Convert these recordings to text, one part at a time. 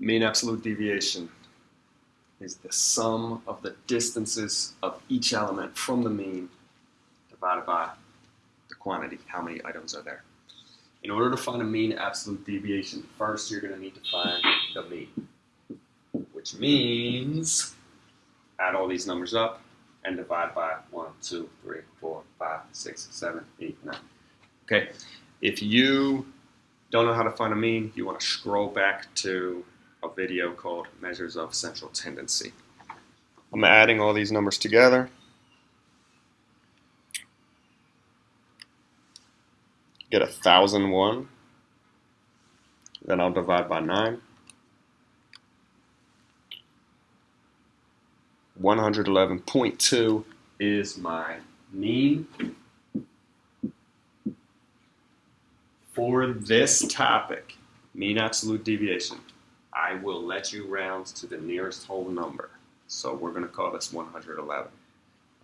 Mean absolute deviation is the sum of the distances of each element from the mean divided by the quantity, how many items are there. In order to find a mean absolute deviation, first you're going to need to find the mean, which means add all these numbers up and divide by 1, 2, 3, 4, 5, 6, 7, 8, 9. Okay, if you don't know how to find a mean, you want to scroll back to a video called Measures of Central Tendency. I'm adding all these numbers together. Get a thousand one. Then I'll divide by nine. 111.2 is my mean for this topic, mean absolute deviation. I will let you round to the nearest whole number. So we're going to call this 111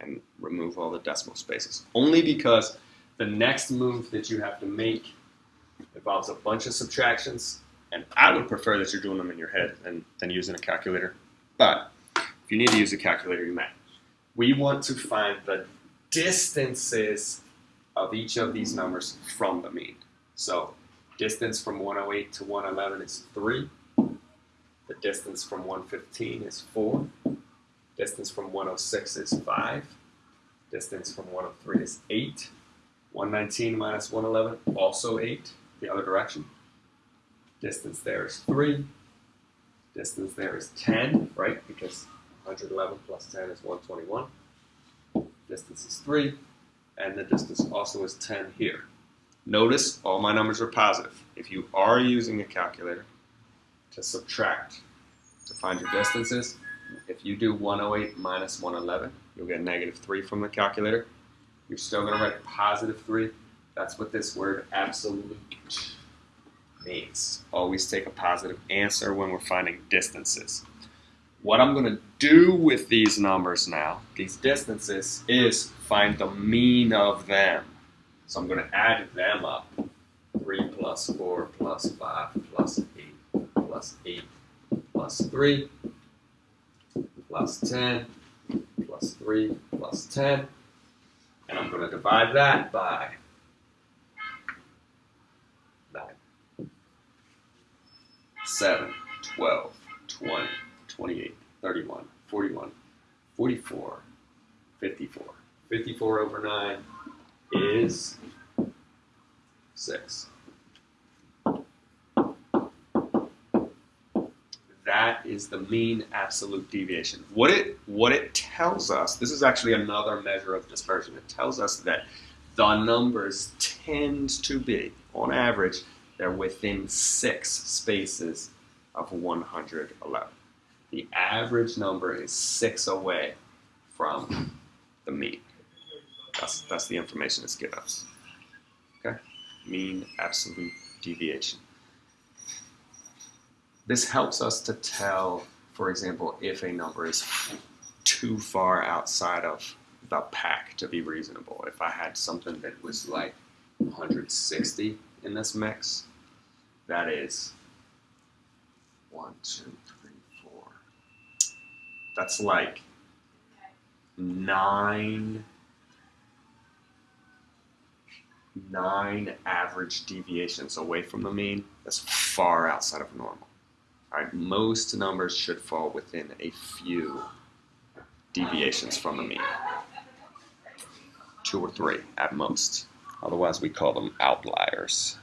and remove all the decimal spaces. Only because the next move that you have to make involves a bunch of subtractions, and I would prefer that you're doing them in your head than, than using a calculator. But if you need to use a calculator, you may. We want to find the distances of each of these numbers from the mean. So distance from 108 to 111 is 3. The distance from 115 is 4. Distance from 106 is 5. Distance from 103 is 8. 119 minus 111, also 8, the other direction. Distance there is 3. Distance there is 10, right? Because 111 plus 10 is 121. Distance is 3. And the distance also is 10 here. Notice all my numbers are positive. If you are using a calculator, to subtract to find your distances. If you do 108 minus 111, you'll get negative 3 from the calculator. You're still going to write positive 3. That's what this word absolute means. Always take a positive answer when we're finding distances. What I'm going to do with these numbers now, these distances, is find the mean of them. So I'm going to add them up. 3 plus 4 plus 5 plus 8 plus 8 plus 3 plus 10 plus 3 plus 10. And I'm going to divide that by 9, 7, 12, 20, 28, 31, 41, 44, 54. 54 over 9 is 6. Is the mean absolute deviation. What it what it tells us, this is actually another measure of dispersion. It tells us that the numbers tend to be, on average, they're within six spaces of 111. The average number is six away from the mean. That's, that's the information it's given us. Okay? Mean absolute deviation. This helps us to tell, for example, if a number is too far outside of the pack to be reasonable. If I had something that was like 160 in this mix, that is one, two, three, four. That's like nine nine average deviations away from the mean. That's far outside of normal. Right, most numbers should fall within a few deviations from the mean. Two or three at most. Otherwise, we call them outliers.